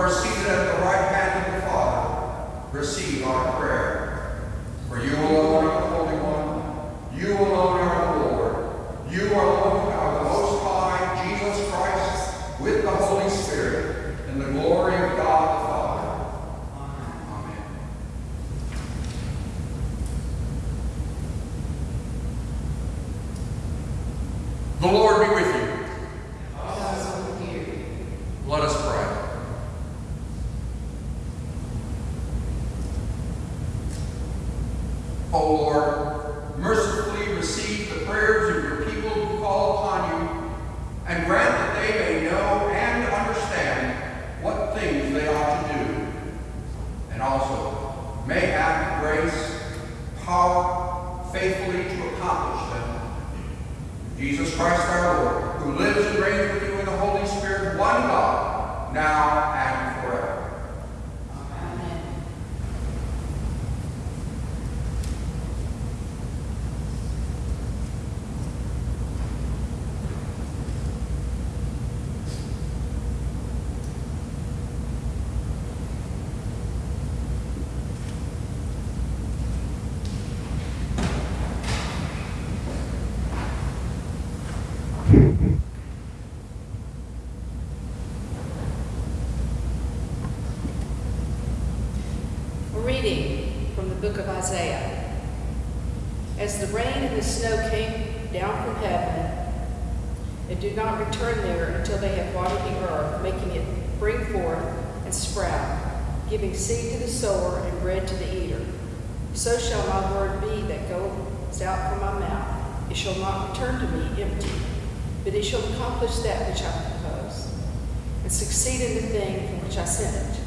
are seated at the right hand of the Father. Receive our prayer. For you alone are the Holy One. You alone are the Lord. You are alone are the Most High, Jesus Christ, with the Holy Spirit, in the glory of God the Father. Amen. The Lord be with you. Also with you. Let us pray. O Lord, mercifully receive the prayers of your people who call upon you, and grant that they may know and understand what things they ought to do, and also may have the grace, power, faithfully to accomplish them. Jesus Christ our Lord, who lives and reigns with you in the Holy Spirit, one God, now and forever. Amen. A reading from the book of Isaiah. As the rain and the snow came down from heaven, and do not return there until they have watered the earth, making it bring forth and sprout, giving seed to the sower and bread to the eater. So shall my word be that goes out from my mouth. It shall not return to me empty, but it shall accomplish that which I propose, and succeed in the thing from which I sent it.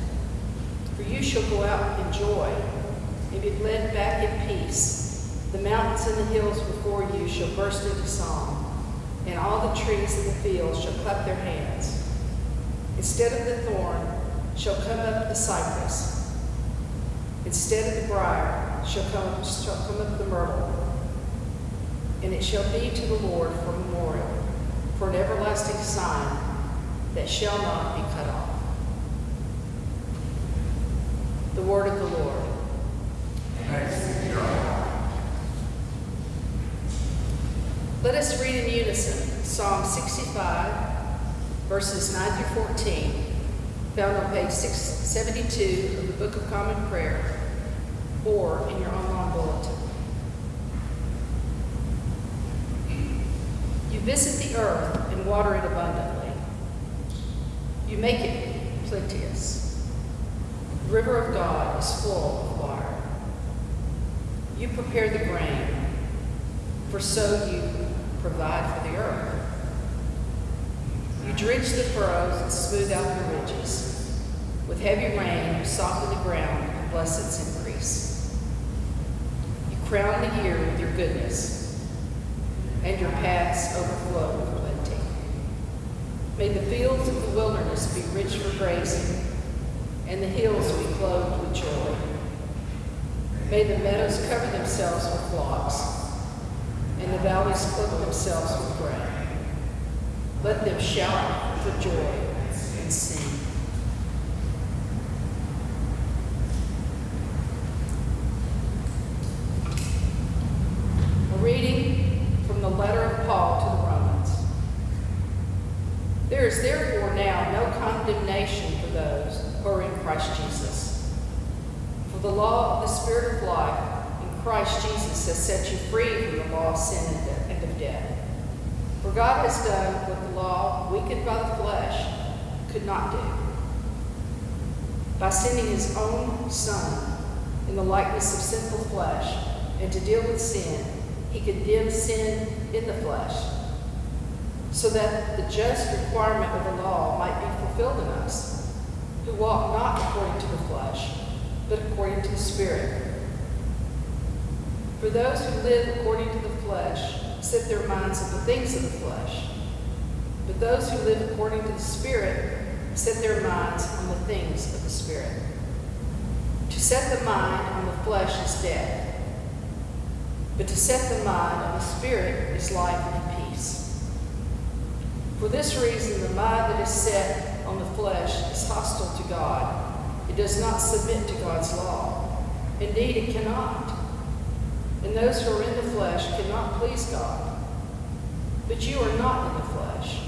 For you shall go out in joy, and be led back in peace. The mountains and the hills before you shall burst into song, and all the trees in the field shall clap their hands. Instead of the thorn shall come up the cypress. Instead of the briar shall come, shall come up the myrtle. And it shall be to the Lord for a memorial, for an everlasting sign that shall not be cut off. The word of the Lord. Thanks be to God. Let us read in unison Psalm 65, verses 9 through 14, found on page 672 of the Book of Common Prayer, or in your online bulletin. You visit the earth and water it abundantly. You make it plenteous. The river of God is full of water. You prepare the grain, for so you provide for the earth. You drench the furrows and smooth out the ridges. With heavy rain, you soften the ground and bless its increase. You crown the year with your goodness, and your paths overflow with plenty. May the fields of the wilderness be rich for grazing, and the hills be clothed with joy. May the meadows cover themselves with flocks, and the valleys clothe themselves with grain. Let them shout for joy and sing. A reading from the letter of Paul to the Romans. There is therefore now no condemnation for those who are in Christ Jesus. For the law of the Spirit of life in Christ Jesus has set you free from the law of sin and de- and of death. God has done what the law, weakened by the flesh, could not do. By sending his own Son in the likeness of sinful flesh, and to deal with sin, he condemned sin in the flesh, so that the just requirement of the law might be fulfilled in us, who walk not according to the flesh, but according to the Spirit. For those who live according to the flesh set their minds on the things of the flesh, but those who live according to the Spirit set their minds on the things of the Spirit. To set the mind on the flesh is death but to set the mind on the Spirit is life and peace. For this reason, the mind that is set on the flesh is hostile to God. It does not submit to God's law. Indeed, it cannot. And those who are in the flesh cannot please God. But you are not in the flesh,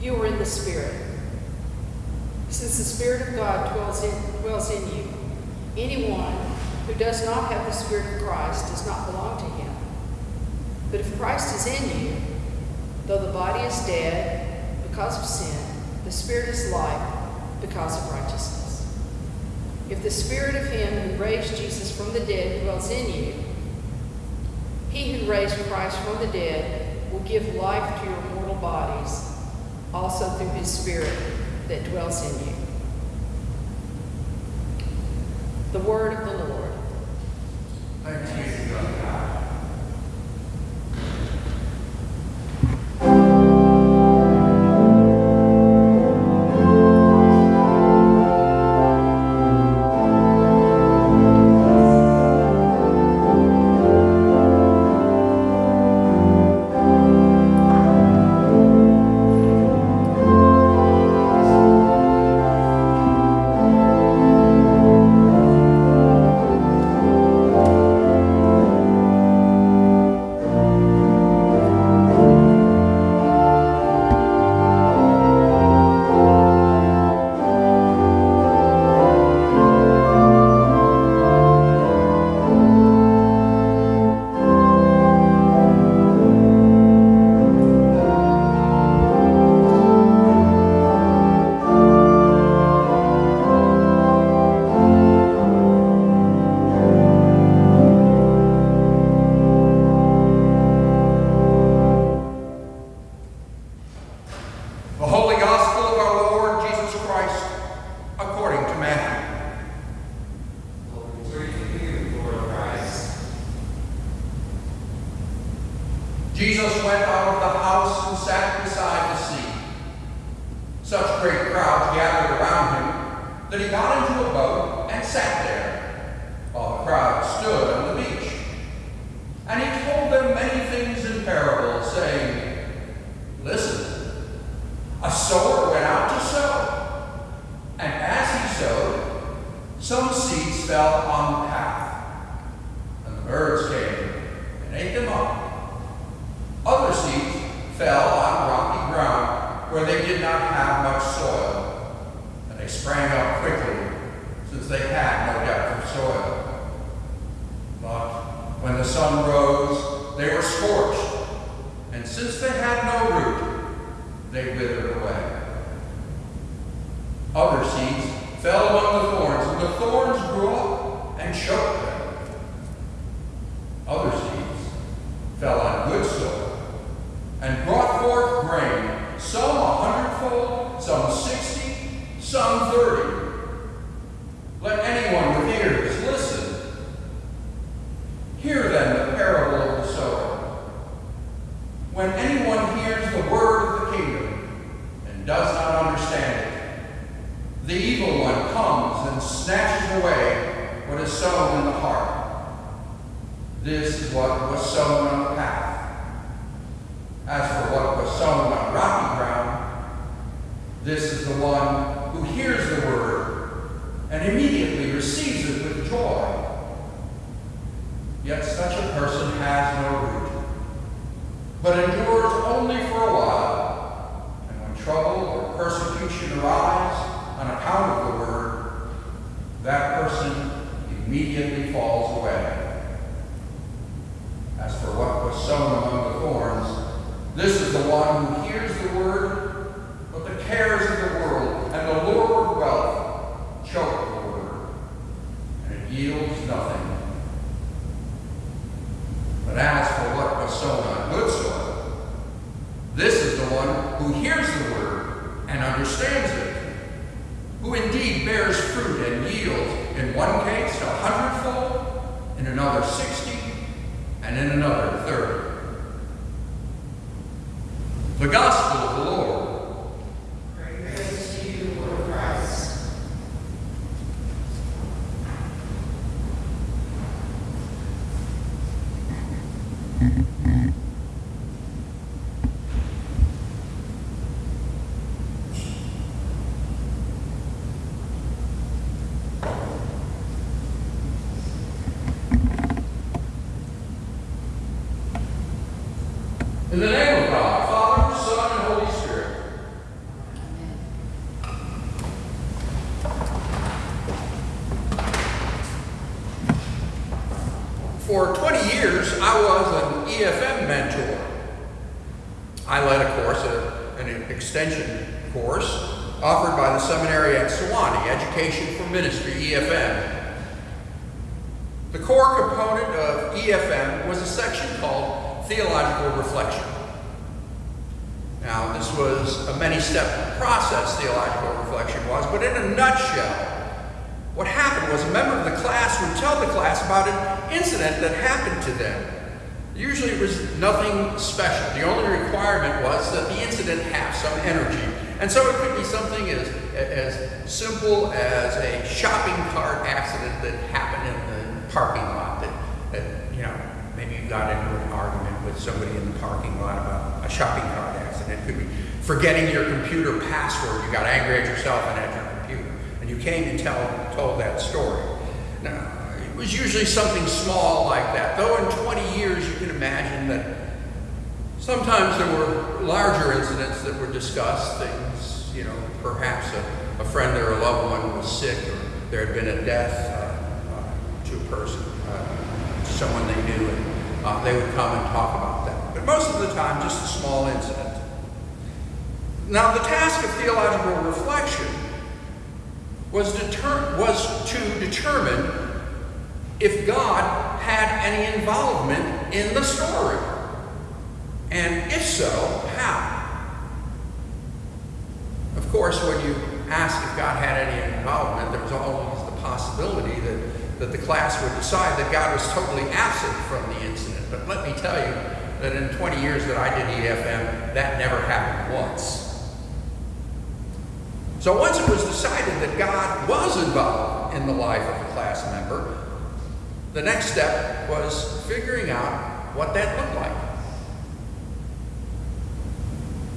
you are in the Spirit. Since the Spirit of God dwells in, dwells in you, anyone who does not have the Spirit of Christ does not belong to him. But if Christ is in you, though the body is dead because of sin, the Spirit is life because of righteousness. If the Spirit of him who raised Jesus from the dead dwells in you, he who raised Christ from the dead will give life to your mortal bodies, also through his Spirit that dwells in you. The word of the fell among the thorns, and the thorns grew up and choked them. Other seeds fell on good soil and brought forth grain, some a hundredfold, some sixty, some thirty. Let anyone with ears listen. Hear then the parable of the sower. When anyone hears the word of the kingdom and does not understand it, the evil one comes and snatches away what is sown in the heart. This is what was sown on the path. As for what was sown on rocky ground, this is the one who hears the word and immediately receives it with joy. Yet such a person has no root, but endures only for a while. And when trouble or persecution arise on account of the word, that person immediately falls away. As for what was sown among the thorns, this is the one who hears the word, but the cares of the world and the lure of wealth choke the word, and it yields nothing. But as for what was sown on good soil, this is the one who hears the word and understands it, who indeed bears fruit and yields, in one case a hundredfold, in another sixty, and in another third. The gospel of the Lord. Praise to you, Lord Christ. In the name of God, Father, Son, and Holy Spirit. For 20 years, I was an EFM mentor. I led a course, a- an extension course, offered by the seminary at Sewanee, Education for Ministry, EFM. The core component of EFM was a section called Theological Reflection. Now, this was a many step process, theological reflection was, but in a nutshell, what happened was a member of the class would tell the class about an incident that happened to them. Usually it was nothing special. The only requirement was that the incident have some energy. And so it could be something as, as simple as a shopping cart accident that happened in the parking lot that, that you know, maybe you got into an argument with somebody in the parking lot about a shopping cart accident. It could be forgetting your computer password. You got angry at yourself and at your computer. And you came and tell, told that story. Now, it was usually something small like that. Though in 20 years, you can imagine that sometimes there were larger incidents that were discussed. Things, you know, perhaps a, a friend or a loved one was sick or there had been a death uh, uh, to a person, uh, someone they knew, and uh, they would come and talk about that. But most of the time, just a small incident. Now, the task of theological reflection was, was to determine if God had any involvement in the story. And if so, how? Of course, when you ask if God had any involvement, there was always the possibility that, that the class would decide that God was totally absent from the incident. But let me tell you that in 20 years that I did EFM, that never happened once. So once it was decided that God was involved in the life of a class member, the next step was figuring out what that looked like.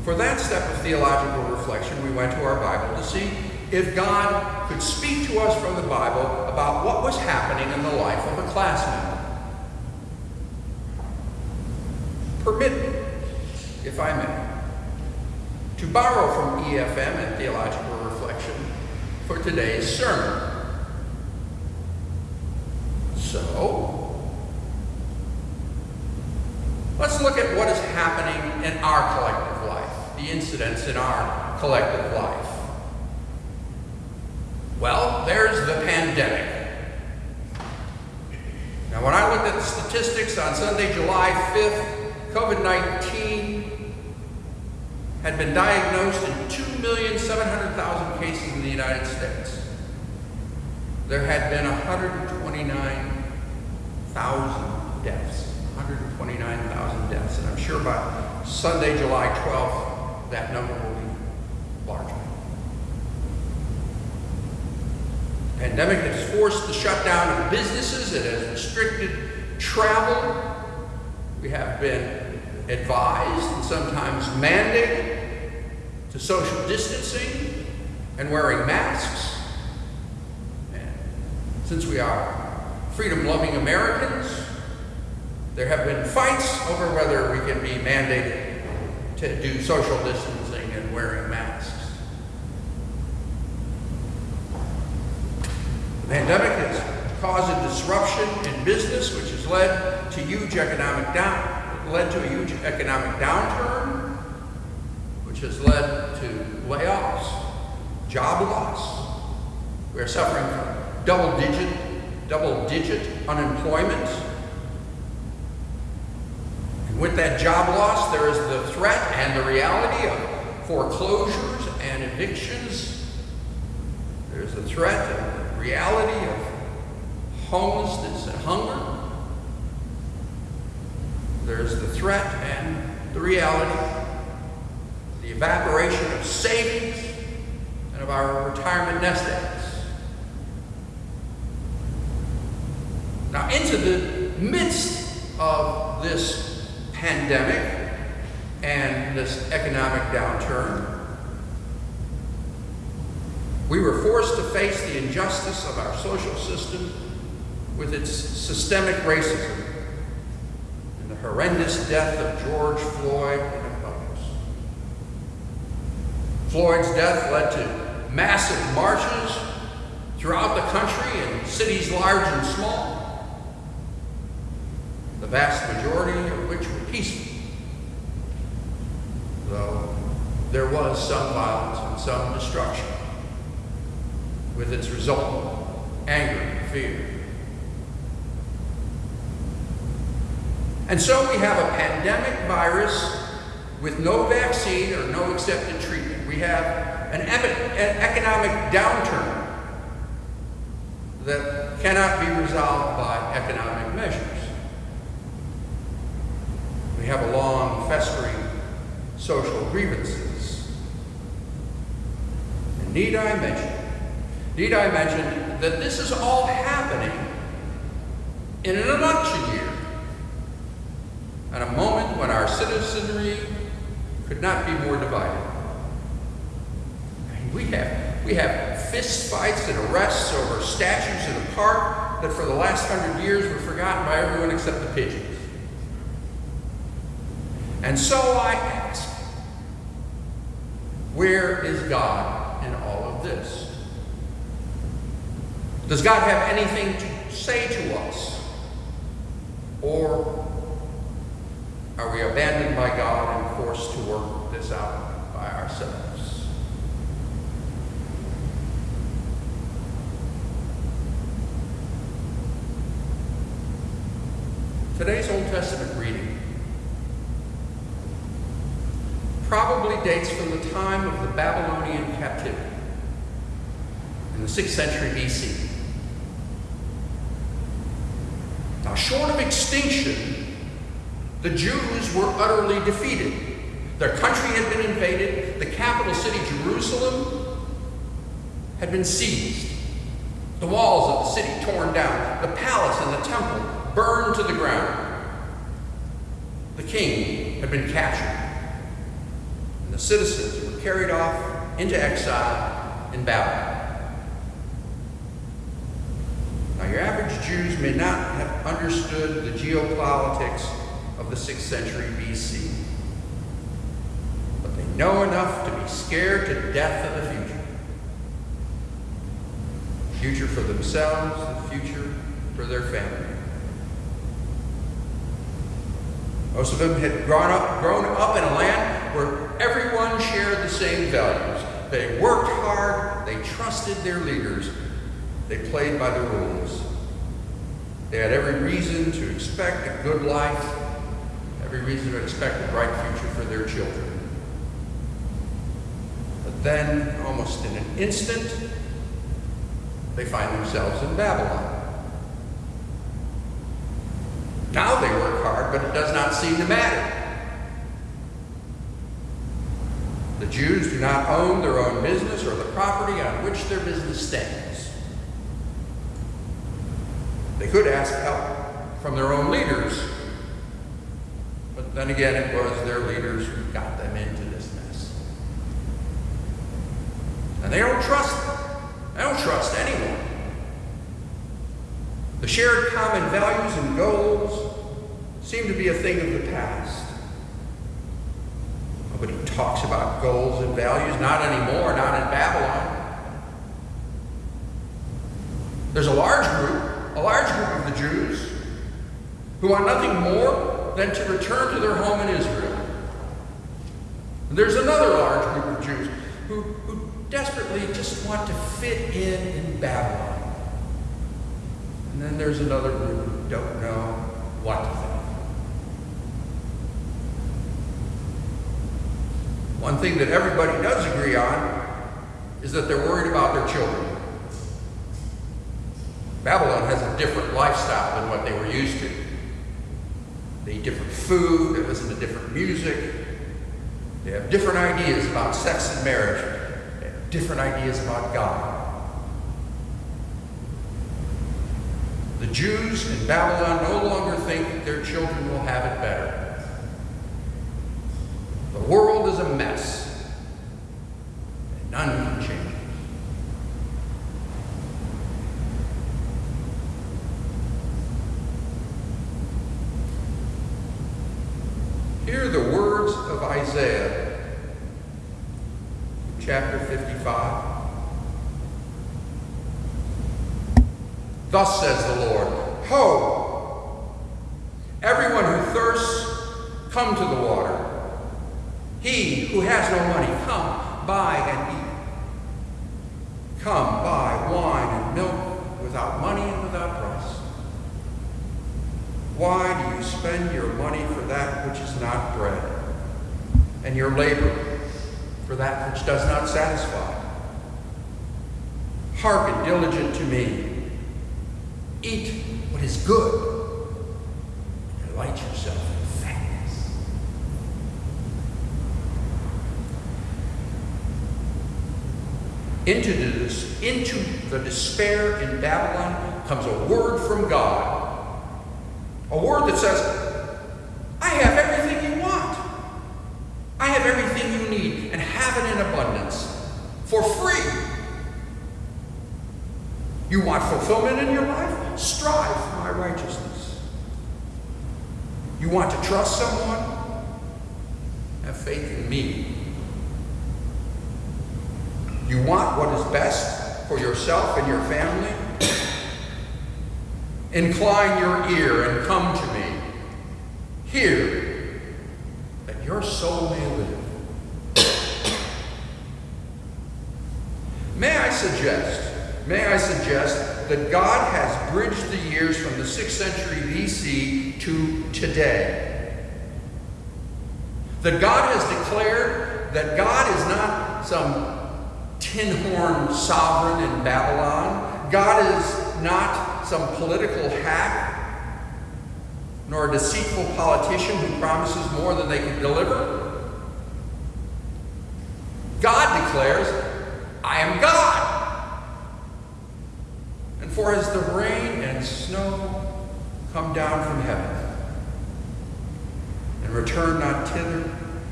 For that step of theological reflection, we went to our Bible to see if God could speak to us from the Bible about what was happening in the life of a class member. Permit me, if I may, to borrow from EFM and theological reflection for today's sermon. So, let's look at what is happening in our collective life, the incidents in our collective life. Well, there's the pandemic. Now, when I looked at the statistics on Sunday, July 5th, COVID 19 had been diagnosed in 2,700,000 cases in the United States. There had been 129,000 deaths. 129,000 deaths. And I'm sure by Sunday, July 12th, that number will be larger. The pandemic has forced the shutdown of businesses, it has restricted travel. We have been advised and sometimes mandated to social distancing and wearing masks. And since we are freedom loving Americans, there have been fights over whether we can be mandated to do social distancing and wearing masks. The pandemic has caused a disruption in business, which has led to huge economic down, led to a huge economic downturn, which has led job loss. We are suffering from double-digit, double-digit unemployment. And with that job loss, there is the threat and the reality of foreclosures and evictions. There's the threat and the reality of homelessness and hunger. There's the threat and the reality, the evaporation of savings and of our retirement nest eggs. Now, into the midst of this pandemic and this economic downturn, we were forced to face the injustice of our social system with its systemic racism and the horrendous death of George Floyd and others. Floyd's death led to massive marches throughout the country in cities large and small the vast majority of which were peaceful. Though there was some violence and some destruction, with its resultant anger and fear. And so we have a pandemic virus with no vaccine or no accepted treatment. We have an, economic downturn that cannot be resolved by economic measures. We have a long, festering social grievances. And need I mention, need I mention that this is all happening in an election year, at a moment when our citizenry could not be more divided. We have we have fist fights and arrests over statues in a park that for the last hundred years were forgotten by everyone except the pigeons. And so I ask, where is God in all of this? Does God have anything to say to us? Or are we abandoned by God and forced to work this out by ourselves? Today's Old Testament reading probably dates from the time of the Babylonian captivity in the 6th century BC. Now, short of extinction, the Jews were utterly defeated. Their country had been invaded, the capital city, Jerusalem, had been seized, the walls of the city torn down, the palace and the temple burned to the ground. The king had been captured, and the citizens were carried off into exile in Babylon. Now, your average Jews may not have understood the geopolitics of the 6th century BC, but they know enough to be scared to death of the future. Future for themselves, the future for their family. Most of them had grown up, grown up in a land where everyone shared the same values. They worked hard, they trusted their leaders, they played by the rules. They had every reason to expect a good life, every reason to expect a bright future for their children. But then, almost in an instant, they find themselves in Babylon. Now they work hard, but it does not seem to matter. The Jews do not own their own business or the property on which their business stands. They could ask help from their own leaders, but then again, it was their leaders who got them into this mess. And they don't trust them. They don't trust anyone. The shared common values and goals seem to be a thing of the past. Nobody talks about goals and values, not anymore, not in Babylon. There's a large group, a large group of the Jews, who want nothing more than to return to their home in Israel. And there's another large group of Jews who, who desperately just want to fit in in Babylon. And then there's another group who don't know what to think. One thing that everybody does agree on is that they're worried about their children. Babylon has a different lifestyle than what they were used to. They eat different food, they listen to different music, they have different ideas about sex and marriage, they have different ideas about God. The Jews in Babylon no longer think that their children will have it better. The world is a mess, and none can change it. Hear the words of Isaiah, chapter 55. Thus says the Lord Ho! Everyone who thirsts, come to the water. He who has no money, come, buy and eat. Come, buy wine and milk without money and without price. Why do you spend your money for that which is not bread, and your labor for that which does not satisfy? Hearken diligent to me. Eat what is good, and delight yourself in fatness. Into the, into the despair in Babylon comes a word from God. A word that says, I have everything you want. I have everything you need and have it in abundance for free. You want fulfillment in your life? Strive for my righteousness. You want to trust someone? Have faith in me. You want what is best for yourself and your family? Incline your ear and come to me. Hear that your soul may live. May I suggest, may I suggest that God has bridged the years from the 6th century BC to today. That God has declared that God is not some tin horn sovereign in Babylon. God is not some political hack, nor a deceitful politician who promises more than they can deliver. God declares, I am God. And for as the rain and snow come down from heaven, and return not thither,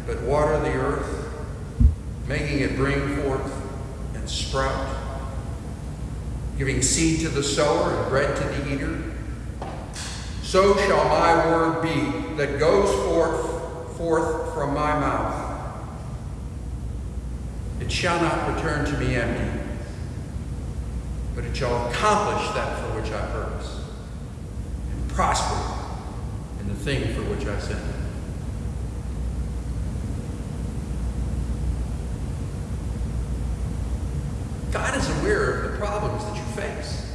but water the earth, making it bring forth and sprout, giving seed to the sower and bread to the eater, so shall my word be that goes forth, forth from my mouth. It shall not return to me empty, but it shall accomplish that for which I purpose, and prosper in the thing for which I sent it. God is aware of the problems that you face.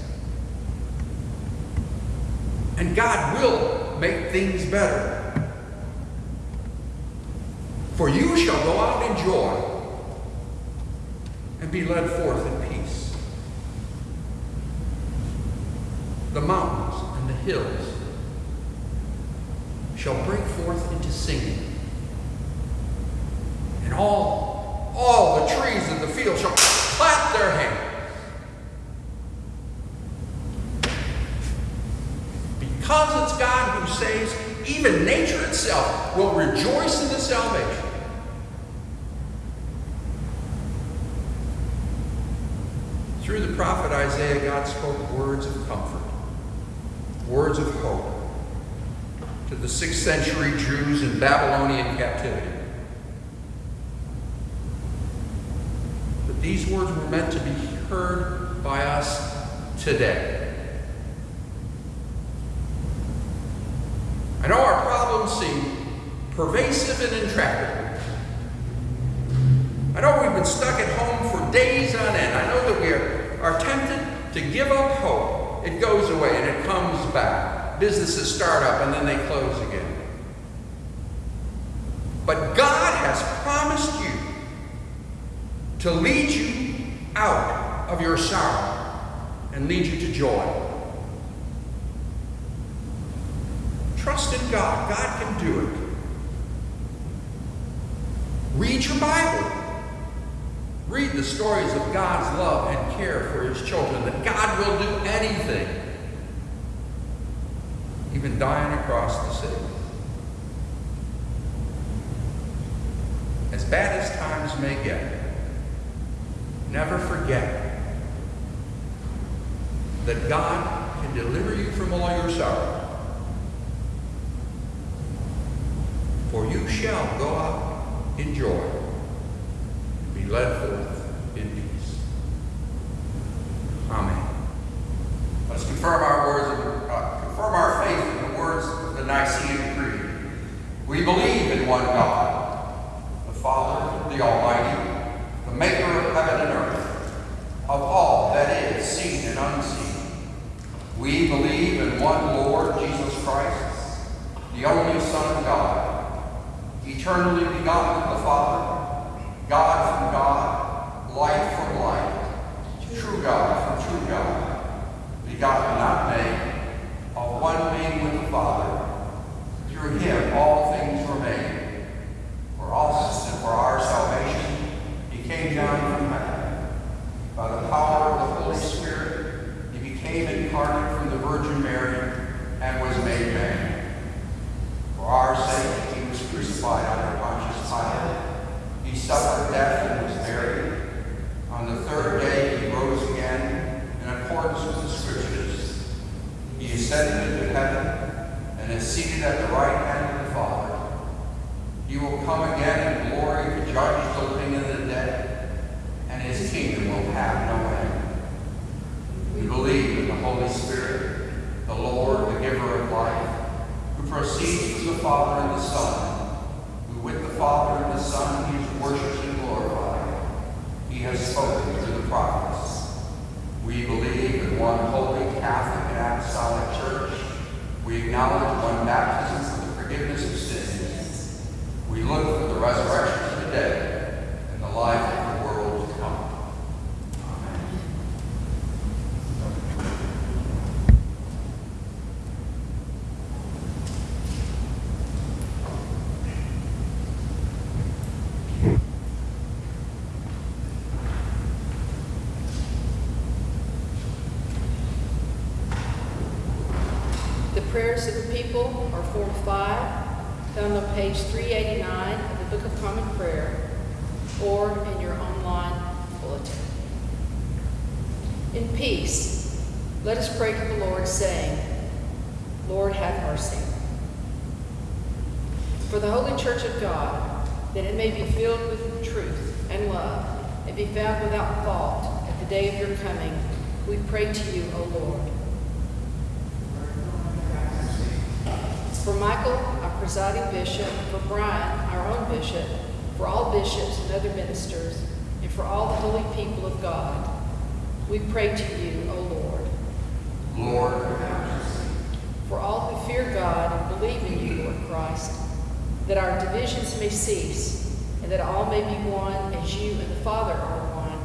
And God will make things better. For you shall go out in joy and be led forth in peace. The mountains and the hills shall break forth into singing. And all, all the trees of the field shall clap their hands. Because it's God who saves, even nature itself will rejoice in the salvation. Through the prophet Isaiah, God spoke words of comfort, words of hope to the 6th century Jews in Babylonian captivity. But these words were meant to be heard by us today. I know our problems seem pervasive and intractable. I know we've been stuck at home for days on end. I know that we are, are tempted to give up hope. It goes away and it comes back. Businesses start up and then they close again. But God has promised you to lead you out of your sorrow and lead you to joy. Trust in God. God can do it. Read your Bible. The stories of God's love and care for his children, that God will do anything, even dying across the city. As bad as times may get, never forget that God can deliver you from all your sorrow. For you shall go out in joy and be led forth in peace. Amen. Let's confirm our words, of, uh, confirm our faith in the words of the Nicene Creed. We believe in one God, the Father, the Almighty, the maker of heaven and earth, of all that is seen and unseen. We believe in one Lord Jesus Christ, the only Son of God, eternally begotten of the Father, God God, light from light, true God from true God, begotten, not made, of one being with the Father. Through him all things were made. For us and for our salvation, he came down from heaven. By the power of the Holy Spirit, he became incarnate from the Virgin Mary and was made man. For our sake, he was crucified under Pontius Pilate. He suffered death and was buried. On the third day, he rose again in accordance with the Scriptures. He ascended into heaven and is seated at the right hand of the Father. He will come again in glory to judge the living and the dead, and his kingdom will have no end. We believe in the Holy Spirit, the Lord, the giver of life, who proceeds from the Father and the Son, who with the Father and the Son he is worshipped and glorified. He has spoken through the prophets. We believe in one holy Catholic and Apostolic Church. We acknowledge one baptism for the forgiveness of sins. We look for the resurrection of the dead and the life of the world to come. Amen. The prayers of the people are Form 5, found on page 389 of the Book of Common Prayer, or in your online bulletin. In peace, let us pray to the Lord, saying, Lord, have mercy. For the Holy Church of God, that it may be filled with truth and love, and be found without fault at the day of your coming, we pray to you, O Lord. For Michael, our presiding bishop, for Brian, our own bishop, for all bishops and other ministers, and for all the holy people of God, we pray to you, O Lord. Lord, have mercy. For all who fear God and believe in you, Lord Christ, that our divisions may cease, and that all may be one as you and the Father are one,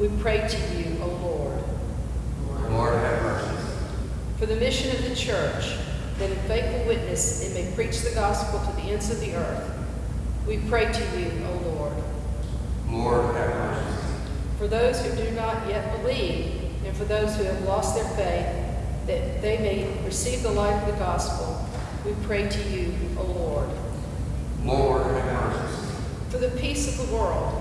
we pray to you, O Lord. Lord, have mercy. For the mission of the church, that in faithful witness it may preach the gospel to the ends of the earth, we pray to you, O Lord. Lord, have mercy. For those who do not yet believe, and for those who have lost their faith, that they may receive the light of the gospel, we pray to you, O Lord. Lord, have mercy. For the peace of the world,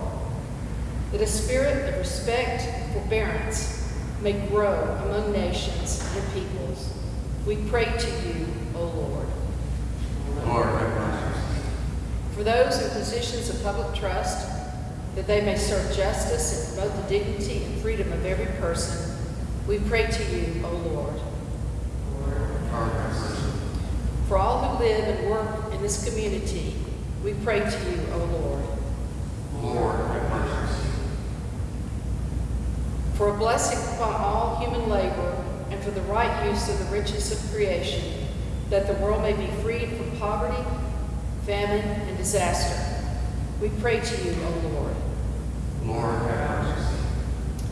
that a spirit of respect and forbearance may grow among nations and peoples, we pray to you, O Lord. Lord. For those in positions of public trust, that they may serve justice and promote the dignity and freedom of every person, we pray to you, O Lord. Lord. For all who live and work in this community, we pray to you, O Lord. Lord, have mercy. For a blessing upon all human labor for the right use of the riches of creation, that the world may be freed from poverty, famine, and disaster. We pray to you, O Lord. Lord, have mercy.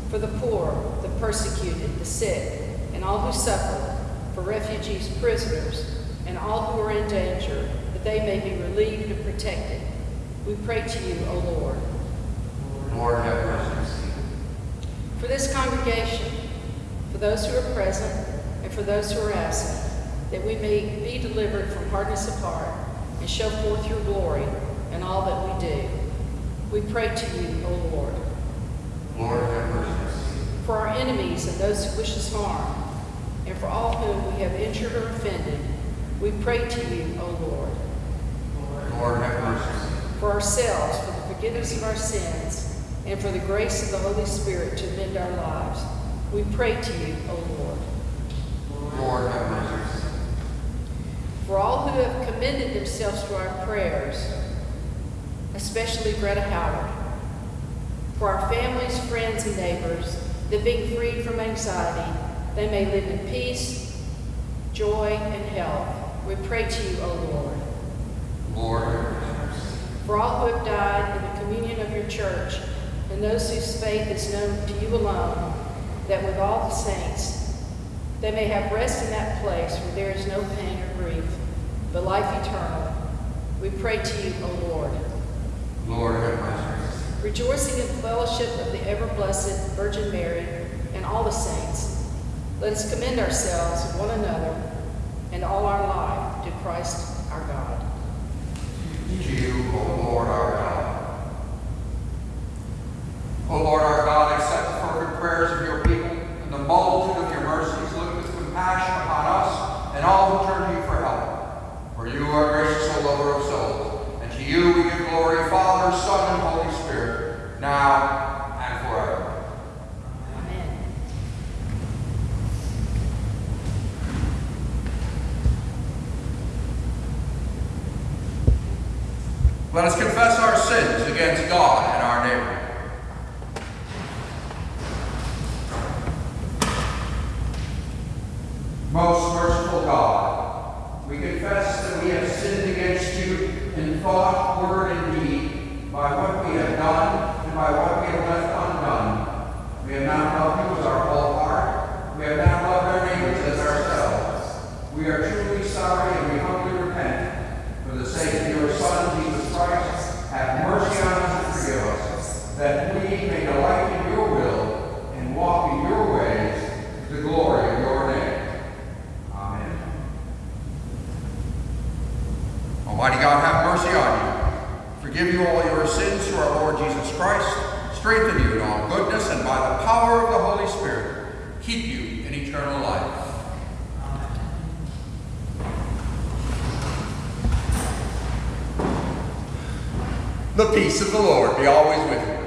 For the poor, the persecuted, the sick, and all who suffer, for refugees, prisoners, and all who are in danger, that they may be relieved and protected. We pray to you, O Lord. Lord, have mercy. For this congregation, those who are present, and for those who are absent, that we may be delivered from hardness of heart and show forth your glory in all that we do. We pray to you, O Lord. Lord, have mercy. For our enemies and those who wish us harm, and for all whom we have injured or offended, we pray to you, O Lord. Lord, have mercy. For ourselves, for the forgiveness of our sins, and for the grace of the Holy Spirit to amend our lives, we pray to you, O Lord. Lord, have mercy. For all who have commended themselves to our prayers, especially Greta Howard. For our families, friends, and neighbors, that being freed from anxiety, they may live in peace, joy, and health. We pray to you, O Lord. Lord. For all who have died in the communion of your church, and those whose faith is known to you alone, that with all the saints they may have rest in that place where there is no pain or grief, but life eternal. We pray to you, O Lord. Lord, have mercy. Rejoicing in the fellowship of the ever blessed Virgin Mary and all the saints, let us commend ourselves, one another, and all our life to Christ our God. To you, O Lord our God. O Lord our God, accept the fervent prayers of your people and the multitude of your mercies. Look with compassion upon us and all who turn to you for help. For you are gracious, O lover of souls. And to you we give glory, Father, Son, and Holy Spirit, now and forever. Amen. Let us confess our sins against God and our neighbor. Most merciful God, we confess that we have sinned against you in thought, word, and deed, by what we have done and by what we have left undone. We have not loved you with our whole heart. We have not loved our neighbors as ourselves. We are truly sorry and we humbly repent. For the sake of your Son, Jesus Christ, have mercy on us and forgive us, that we may delight in your will and walk in your ways to the glory of your name. Amen. Almighty God, have mercy on you. Forgive you all your sins through our Lord Jesus Christ. Strengthen you in all goodness, and by the power of the Holy Spirit, keep you in eternal life. The peace of the Lord be always with you.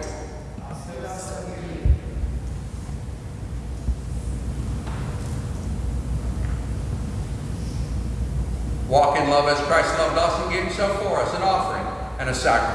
Walk in love as Christ loved us and gave himself for us, an offering and a sacrifice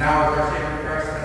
now, as our Savior